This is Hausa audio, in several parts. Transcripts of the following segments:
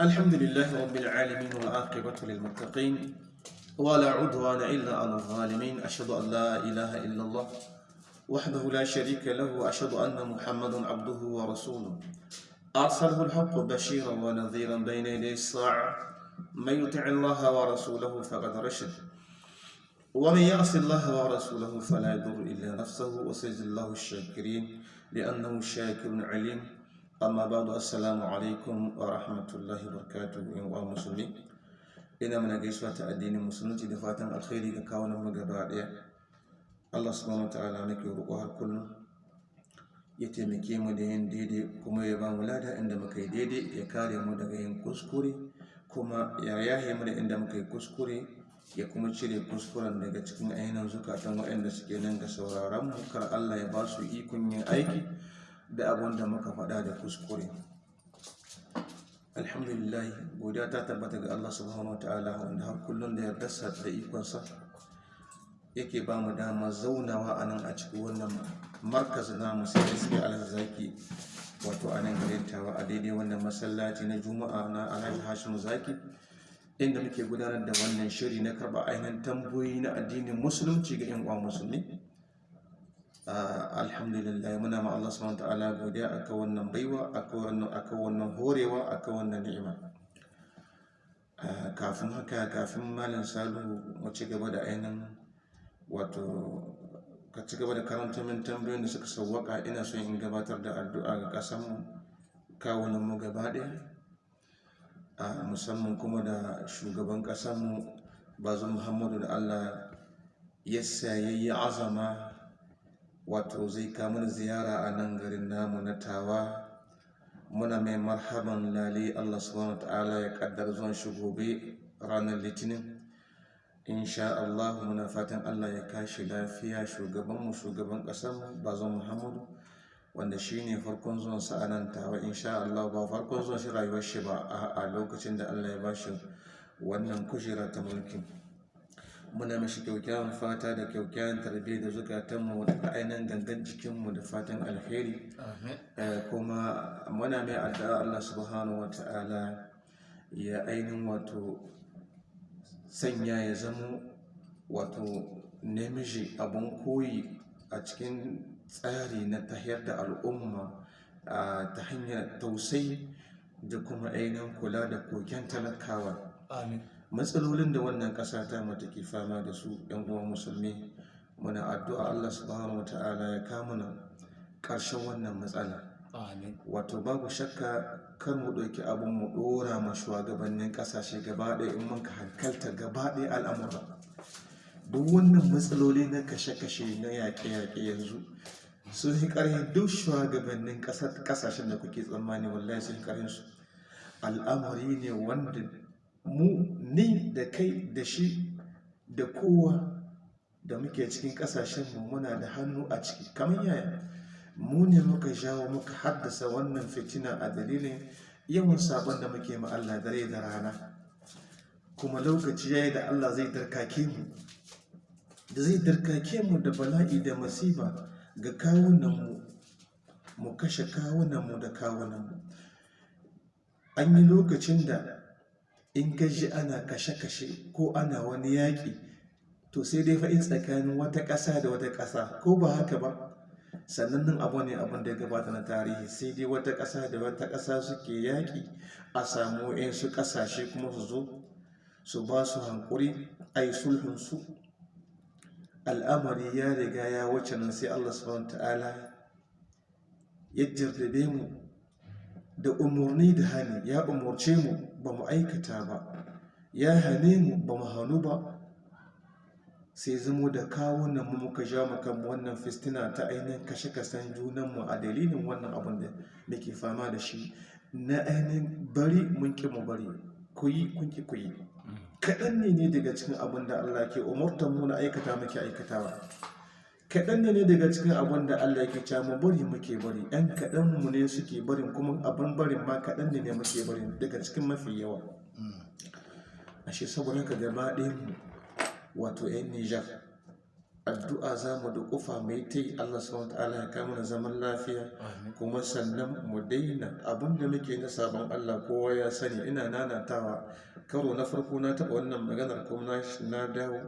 الحمد لله رب العالمين والعاقبة للمتقين ولا عدوان إلا على الظالمين. أشهد أن لا إله إلا الله وحده لا شريك له وأشهد أن محمدا عبده ورسوله. أرسله الحق بشيرا ونذيرا بين يدي الساعة. من يطع الله ورسوله فقد رشد. ومن يعص الله ورسوله فلا يضر إلا نفسه وسيجزي الله الشاكرين لأنه شاكر عليم. amma ba'du assalamu alaikum wa rahmatullahi wa in wa musulmi. Ina mana gaisuwa ta addinin musulunci da fatan alkhairi ga kawunan mu gaba ɗaya Allah subhanahu wataala nake roƙo har kullum ya taimake mu da yin daidai kuma ya ba mu lada inda muka yi daidai ya kare mu daga yin kuskure kuma ya yahe mu da inda muka yi kuskure ya kuma cire kuskuren daga cikin ainihin zukatan waɗanda suke nan ga sauraron mu. Kar Allah ya ba su ikon yin aiki da abin da muka faɗa da kuskure. Alhamdulillah godiya ta tabbata ga Allah subhanahu wataala wanda har kullum da yardarsa da ikonsa yake ba mu dama zaunawa a nan a cikin wannan markaz na musulmi suke alzaki wato a nan garin a daidai wannan masallaci na juma'a na alhaji hashim zaki inda muke gudanar da wannan shiri na karɓa ainihin tambayoyi na addinin musulunci ga yan uwa musulmi. Alhamdulillah muna ma Allah subhanahu ta'ala godiya akan wannan baiwa akan wannan horewa akan wannan ni'ima. Kafin haka kafin malam salu mu gaba da ainihin wato ka ci gaba da karanta min tambayoyin da suka sauwaka ina son in gabatar da addu'a ga kasan mu kawunan mu gaba ɗaya. Musamman kuma da shugaban kasan mu bazum muhammadu da Allah ya sayayya azama wato zai kamun ziyara a nan garin namu na tawa. Muna mai marhaban lale allah subhanahu ta'ala ya kaddar zuwan shi gobe ranar litinin. Insha allah muna fatan allah ya kashi lafiya shugabanmu shugaban ƙasarmu bazon muhammadu wanda shi ne farkon zuwan sa a nan tawa. Insha allah ba farkon zuwan shi rayuwar shi ba a lokacin da allah ya ba shi wannan kujera ta mulkin muna mashi kyaukyawan fata da kyaukyawan tarbiyya da zukatanmu da ainihin gangan jikinmu da fatan alheri. Kuma muna mai addu'a Allah subhanahu wa ta'ala ya ainihin wato sanya ya zama wato namiji abun koyi a cikin tsari na tahiyar da al'umma ta hanyar tausayi da kuma ainihin kula da koken talakawa. Amin. Matsalolin da wannan ƙasa ta mata ke fama da su yan uwa musulmi muna addu'a Allah subhanahu wa ta'ala ya kamuna ƙarshen wannan matsala. Wato babu shakka kan mu ɗauki abin mu ɗora ma shugabannin ƙasashe gaba ɗaya in mun ka hankalta gaba ɗaya al'amura. Duk wannan matsaloli na kashe-kashe na yaƙe-yaƙe yanzu sun yi ƙarfin duk shugabannin ƙasashen da kuke tsammani wallahi sun yi ƙarfin su. Al'amari ne wanda mu ni da kai da shi da kowa da muke cikin kasashenmu muna da hannu a ciki. Kamar yaya? Mu ne muka jawo muka haddasa wannan fitina a dalilin yawan sabon da muke ma Allah dare da rana. Kuma lokaci yayi da Allah zai darkake mu da zai darkake mu da bala'i da masifa ga kawunanmu mu kashe kawunanmu da kawunanmu an yi lokacin da in gaji ana kashe-kashe ko ana wani yaƙi to sai dai fa'in tsakanin wata ƙasa da wata ƙasa ko ba haka ba? Sannan nan abu ne abin da gabata na tarihi sai dai wata ƙasa da wata ƙasa suke yaƙi a samu su ƙasashe kuma su zo su ba su hankuri a yi sulhunsu al'amari ya riga ya wuce nan sai allah subhanahu ta'ala ya jarrabe mu da umarni da hani ya umarce mu ba mu aikata ba. Ya hane mu ba mu hannu ba. Sai zamo da kawunan mu muka ja kan wannan fistina ta ainihin kashe-kashen junanmu a dalilin wannan abin da muke fama da shi. Na ainihin bari mun ki mu bari. Ku yi kun ki ku yi. Kaɗan ne ne daga cikin abin da Allah ke umartar mu na aikata muke aikatawa. Kaɗan ne daga cikin abin da Allah ke cewa mu bari muke bari. Ɗan kaɗan mu ne suke barin kuma abin barin ma kaɗan ne ne muke bari daga cikin mafi yawa. Ashe saboda ka gaba ɗayan mu wato 'yan Nijar addu'a za mu da kufa mai ta yi. Allah subhanahu ta'ala ya kama na zaman lafiya. Kuma sannan mu daina abin da muke na sabon Allah kowa ya sani. Ina nanatawa karo na farko na taɓa wannan maganar kuma na dawo.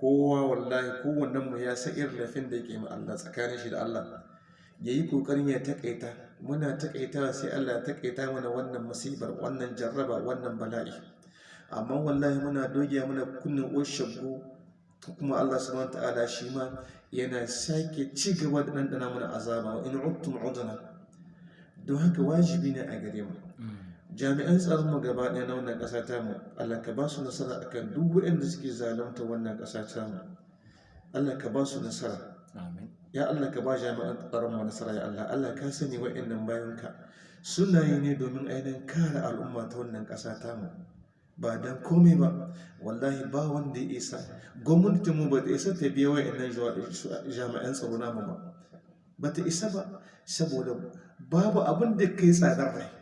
Kowa wallahi kowannen mu ya san irin lafin da yake ma Allah tsakanin shi da Allah. Ya yi ƙoƙarin ya takaita muna takaita sai Allah ya takaita mana wannan musibar wannan jarraba wannan bala'i. Amma wallahi muna dogiya muna kunnin oshagu kuma Allah subhanahu ta'ala shi ma yana sake ci gaba da ɗanɗana mana azaba. In uttum udna. Don haka wajibi ne a gare mu. Jami'an tsaron mu gaba ɗaya na wannan ƙasa ta mu Allah ka ba su nasara akan duk waɗanda suke zalunta wannan ƙasa ta mu Allah ka ba su nasara. Ya Allah ka ba jami'an tsaron mu nasara ya Allah. Allah ka sani waɗannan bayanka. Suna yi ne domin ainihin kare al'umma ta wannan ƙasa ta mu ba don komai ba. Wallahi ba wanda ya isa. Gwamnati mu ba ta isa ta biya waɗannan jami'an tsaro namu ba. Ba ta isa ba. Saboda babu abin da kai tsadar rai.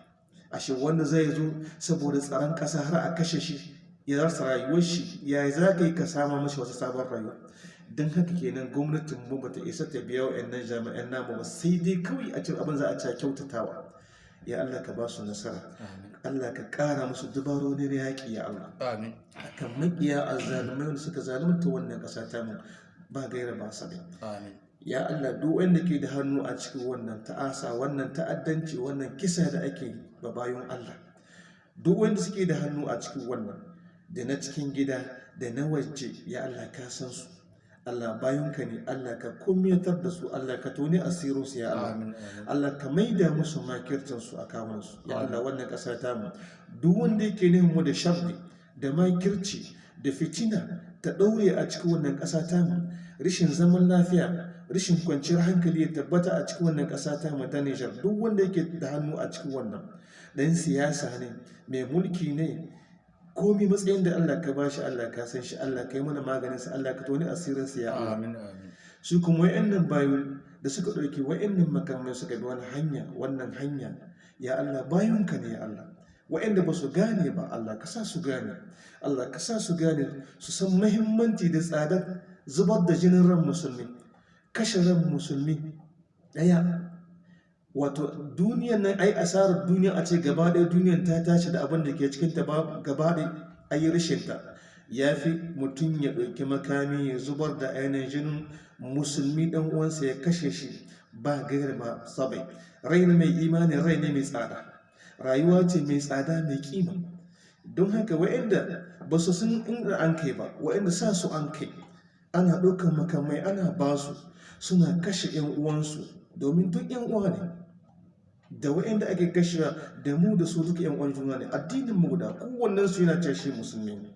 Ashe wanda zai zo saboda tsaron ƙasa har a kashe shi ya rasa rayuwar shi ya za ka yi ka sama mashi wata sabon rayuwa. Don haka kenan gwamnatin mu bata isa ta biya wa yan jami'an namu ba sai dai kawai a cikin abin za a ci kyautatawa. Ya Allah ka ba su nasara. Allah ka ƙara musu dubarori na yaƙi ya Allah. Amin. Kan maƙiya a zalumai wanda suka zalunta wannan ƙasa ta mu ba gaira ba sabai amin. Ya Allah duk wanda ke da hannu a cikin wannan ta'asa wannan ta'addanci wannan kisa da ake ba bayan Allah. Duk wanda suke da hannu a cikin wannan da na cikin gida da na waje ya Allah ka san su. Allah bayanka ne Allah ka kumyatar da su Allah ka toni asirinsu ya Allah. Allah ka maida musu makircinsu a kawunansu ya Allah wannan ƙasa ta mu. Duk wanda yake neman mu da sharri da makirci da fitina ta ɗaure a cikin wannan ƙasa ta mu. Rashin zaman lafiya rashin kwanciyar hankali ya tabbata a cikin wannan ƙasa ta mu ta Nijar duk wanda yake da hannu a cikin wannan dan siyasa ne mai mulki ne komi matsayin da Allah ka bashi Allah ka san shi Allah ka yi mana maganin sa Allah ka toni asirin sa ya amin su kuma wa'annan bayu da suka ɗauki wa'annan makamai suka bi wani hanya wannan hanya ya Allah bayunka ne ya Allah. Wa'anda ba su gane ba Allah ka sa su gane. Allah ka sa su gane su san mahimmanci da tsadar zubar da jinin ran musulmi. Kashe ran musulmi ɗaya. Wato duniyan nan ai asarar duniya a ce gaba ɗaya duniyan ta tashi da abin da ke cikin ta ba- gaba ɗaya ayi rashinta. Ya fi mutum ya ɗauki makami ya zubar da ainihin jinin musulmi ɗan uwansa ya kashe shi ba gaira ba sabai. Rai mai imani rai ne mai tsada. Rayuwa ce mai tsada mai kima. Don haka wa'inda ba su san inda an kai ba wa'inda sa su an kai ana ɗaukar makamai ana ba su. Suna kashe 'yan uwansu. Domin duk 'yan uwa ne da wa'inda ake kashewa da mu da su duka 'yan uwan juna ne. Addinin mu guda kowannen su yana ce shi musulmi ne.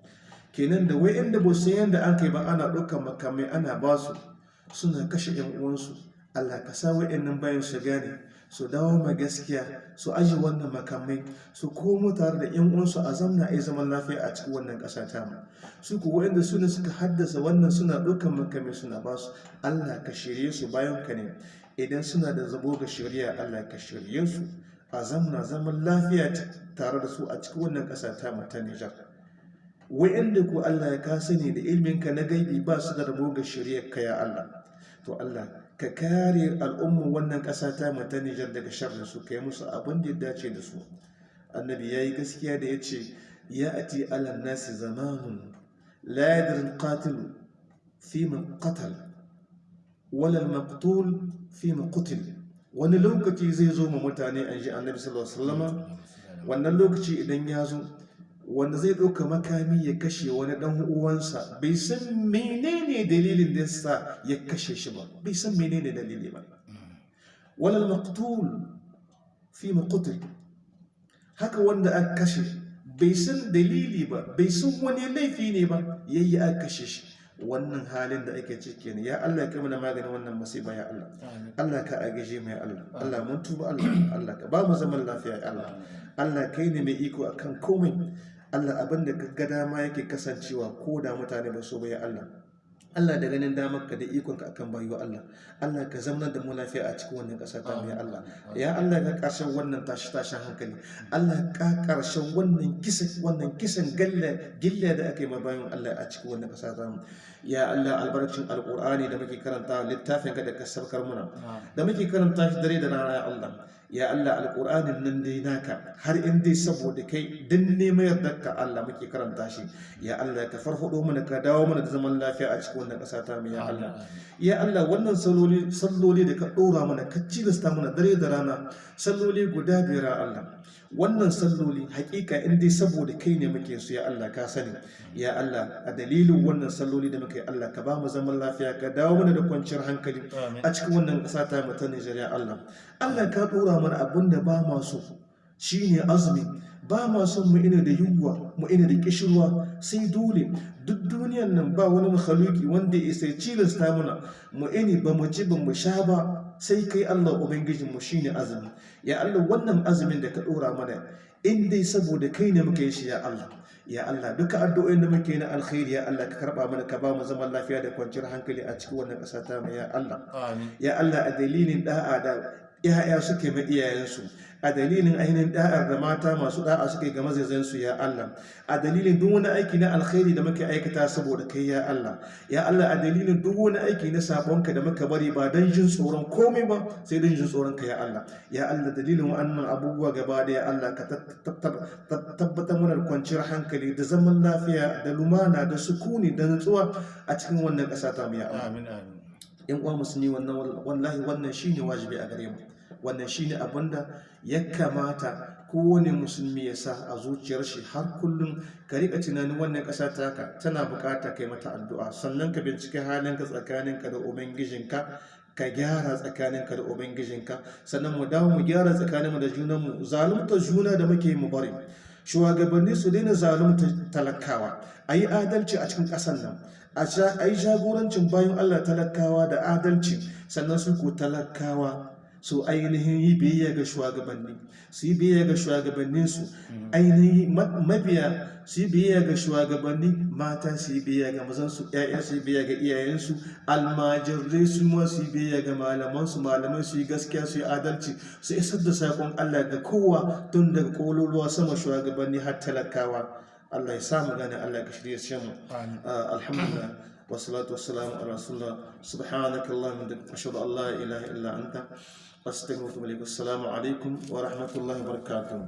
Kenan da wa'inda ba su yanda an kai ba ana ɗaukar makamai ana ba su suna kashe 'yan uwansu. Allah ka sa wa'innan bayan su gane su dawo ma gaskiya su aji wannan makamai su komo tare da 'yan uwansu a zamna a zaman lafiya a cikin wannan ƙasa ta mu su ku wa'inda su ne suka haddasa wannan suna ɗaukar makamai suna ba su Allah ka shirye su bayan ka ne. Idan suna da zabo ga shari'a Allah ka shirye su. A zamna zaman lafiya tare da su a cikin wannan ƙasa ta mu ta Nijar. Wa'inda ku Allah ya ka sani da ilminka na gaibi ba su da rabo ga shari'ar ka ya Allah. To Allah ka kare al'ummar wannan ƙasa ta mu ta Nijar daga sharrin su kai musu abin da ya dace da su. Annabi yayi gaskiya da ya ce ya ati ala nasi zamanun la yadri al-qatil fi man qatal wala al-maqtul fi man qutil. Wani lokaci zai zo ma mutane an ji annabi sallallahu alaihi wasallama wannan lokaci idan ya zo wanda zai ɗauka makami ya kashe wani ɗan uwansa. Bai san menene dalilin da sa ya kashe shi ba. Bai san menene dalili ba. Walal maqtul fi maqtul haka wanda aka kashe bai san dalili ba bai san wani laifi ne ba yayi aka kashe shi. Wannan halin da ake ciki ne ya Allah ka mana maganin wannan musiba ya Allah. Allah ka agaje mu ya Allah. Allah mun tuba Allah. Allah ka ba mu zaman lafiya ya Allah. Allah kai ne mai iko akan komai. Allah abin da ga dama yake kasancewa ko da mutane ba so ba ya Allah. Allah da ganin damar ka da ikon ka akan bayo Allah. Allah ka zama da mu lafiya a cikin wannan ƙasa ta mai Allah. Ya Allah ka ƙarshen wannan tashi tashin hankali. Allah ka ƙarshen wannan kisan wannan kisan gilla gilla da aka yi ma bayan Allah a cikin wannan ƙasa ta mu. Ya Allah albarkacin alƙur'ani da muke karanta littafin ka da ka sabkar muna. Da muke karanta shi dare da rana ya Allah. Ya Allah alƙur'anin nan dai naka har in dai saboda kai din neman yardar ka Allah muke karanta shi. Ya Allah ka farfado mana ka dawo mana da zaman lafiya a cikin wannan ƙasa ta mu ya Allah. Ya Allah wannan salloli salloli da ka ɗora mana ka cilasta mana dare da rana salloli guda biyar ya Allah. Wannan salloli hakika in dai saboda kai ne muke su ya Allah ka sani. Ya Allah a dalilin wannan salloli da muke Allah ka ba mu zaman lafiya ka dawo mana da kwanciyar hankali a cikin wannan ƙasa ta mu ta Nijar Allah. Allah ka ɗora mana abin da ba ma so shine azumi. Ba ma son mu ina da yunwa mu ina da kishirwa sai dole. Duk duniyan nan ba wani makhluki wanda ya sai cilasta muna. Mu ini ba mu ci ba mu sha ba. Sai kai Allah ubangijin mu shine azumi. Ya Allah wannan azumin da ka dora mana in dai saboda kai ne muka yi shi ya Allah. Ya Allah duka addu'o'in da muke na alkhairi ya Allah ka karɓa mana ka ba mu zaman lafiya da kwanciyar hankali a cikin wannan ƙasa ta mu ya Allah. Ya Allah a dalilin da'a da ‘ya'ya suke ma iyayensu. A dalilin ainihin da'ar da mata masu da'a suke ga mazazansu ya Allah. A dalilin duk wani aiki na alkhairi da muke aikata saboda kai ya Allah. Ya Allah a dalilin duk wani aiki na sabonka da muka bari ba don jin tsoron komai ba sai don jin tsoron ka ya Allah. Ya Allah dalilin wa'annan abubuwa gaba da ya Allah ka tabbatar mana kwanciyar hankali da zaman lafiya da lumana da sukuni da nutsuwa a cikin wannan ƙasa ta mu ya Allah. Amin amin. Yan uwa musulmi wannan wallahi wannan shine wajibi a gare mu. Wannan shine abin da ya kamata kowane musulmi ya sa a zuciyar shi har kullum. Ka riƙa tunanin wannan ƙasa taka tana buƙata kai mata addu'a. Sannan ka bincike halinka tsakaninka da ubangijinka ka gyara tsakaninka da ubangijinka. Sannan mu dawo mu gyara tsakaninmu da junanmu. Zalunta juna da muke mu bari. Shugabanni su daina zalunta talakawa. A yi adalci a cikin ƙasar nan. A yi jagorancin bayan allah talakawa da adalci. Sannan su ko talakawa su ainihin yi biyayya ga shugabanni su yi biyayya ga shugabanninsu. Hmm. Ainihin mabiya su yi biyayya ga shugabanni mata su yi biyayya ga mazansu ƴaƴa su yi biyayya ga iyayensu almajirai su ma su yi biyayya ga malamansu malaman su yi gaskiya su yi adalci su isar da saƙon Allah ga kowa tun daga kololuwa sama shugabanni har talakawa. Allah ya samu gane Allah ga shirya shi mu. Ah, alhamdulillah. Wassalatu wassalamu ala rasulillah. Subhanakallahumma da bihamdika ashhadu an la ilaha illa anta أستغفركم السلام عليكم ورحمة الله وبركاته.